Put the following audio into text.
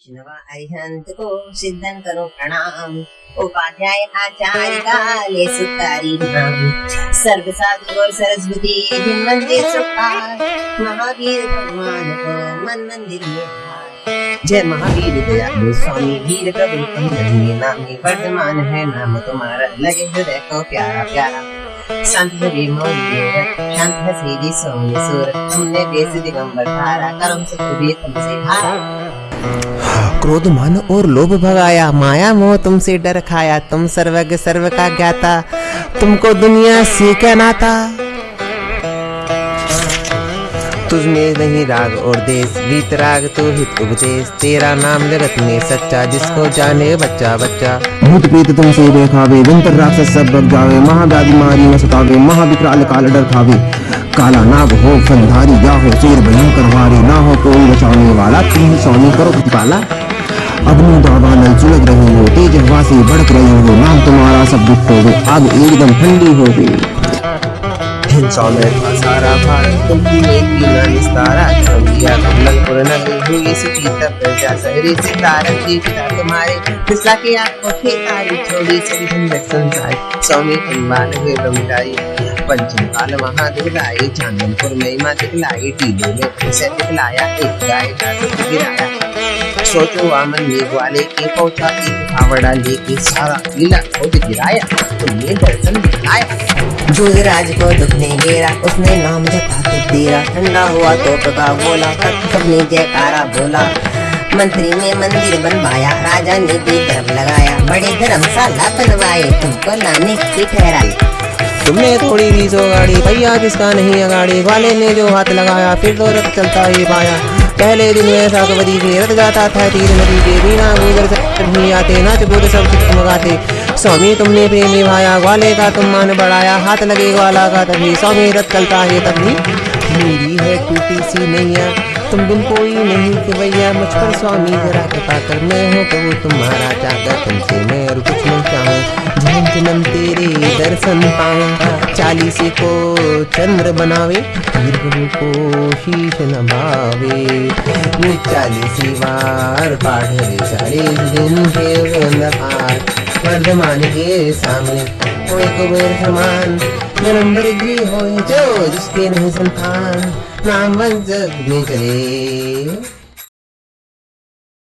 अरिहंत को सिद्धन करो प्रणाम। उपाध्याय आचार्य काले सुतारी नाम सर्व साधु और सरस्वती जिन मंदिर सुखार महावीर भगवान को मन मंदिर में जय महावीर दयालु स्वामी वीर प्रभु अंजनी नामी वर्धमान है नाम तुम्हारा लगे हृदय को प्यारा प्यारा। संत हरि मोर शांत है सीधी सोनी सुर। तुमने बेस दिगंबर धारा, करम सुख भी तुमसे हारा क्रोध, मन और लोभ भगाया। माया मोह तुमसे डर खाया। तुम सर्वज्ञ सर्व का ज्ञाता तुमको दुनिया से क्या नाता? तुझमें नहीं राग और देश वीतराग तू हित उपदेश। तेरा नाम जगत में सच्चा, जिसको जाने बच्चा बच्चा। भूत प्रेत तुमसे बेखावे विंतर राक्षस सब बग जावे। महाव्याधि मारी न सतावे, महाविकराल काल डर खावे। काला नाग हो, फलधारी, या हो, शेर भयंकर वारी ना हो कोई बचाने वाला तुम स्वामी करो प्रतिपाला अग्नि दावा नल सुलग रही हो, तेज हवा से भड़क रही हो, नाम तुम्हारा सब दुख हो आग एकदम ठंडी हो गई। हिंसा सारा भारत तुमकी में पीना निस्तारा छोड़ दिया कमलपुर नगरी हुई सुखी प्रजा सहरी सितारा जी तुम्हारे फिसला के आपको खेतारी छोड़ी सभी संसार, स्वामी तुम बाल हुए ब्रह्मचारी पंचम काल महादुर्गाई चांदनपुर में माँ दिखलाई टीले में उसे दिखलाया एक गाय का दूध गिराया। सोचो वामन ने ग्वाले के पहुँचा एक फावड़ा लेके सारा लीला खोज गिराया तुमने दर्शन दिखाया। जोगराज को दुख नहीं घेरा, उसने नाम जपा के तेरा ठंडा हुआ तो प्रभा बोला तब सबने जयकारा बोला? मंत्री ने मंदिर बनवाया, राजा ने भी धर्म लगाया, बड़े धर्मशाला बनवाए, तुमको लाने की ठहराई तुमने थोड़ी भी सो गाड़ी भैया किसका नहीं अगाड़ी वाले ने जो हाथ लगाया, फिर तो रथ चलता ही पाया। पहले दिन में ऐसा कबड्डी के रथ जाता था तीर नदी के बिना गुजर से नहीं आते, नाच कूद सब मगाते स्वामी तुमने प्रेम निभाया, ग्वाले का तुम मान बढ़ाया, हाथ लगे ग्वाला का तभी। स्वामी रथ चलता है तभी। मेरी है टूटी सी नैया, तुम बिन कोई नहीं कि भैया मुझ पर स्वामी जरा कृपा कर हूँ प्रभु तुम्हारा चाहकर तुमसे मैं और कुछ नहीं चाहूँ। जन्म तेरे दर्शन पाऊँ चालीस को चंद्र बनावे वीर को शीश नभावे। ये चालीस बार पाठ रे चालीस दिन के पाठ वर्धमान के सामने कोई कुबेर समान जन्म वृद्धि हो जो जिसके नहीं संतान, नाम जग में चले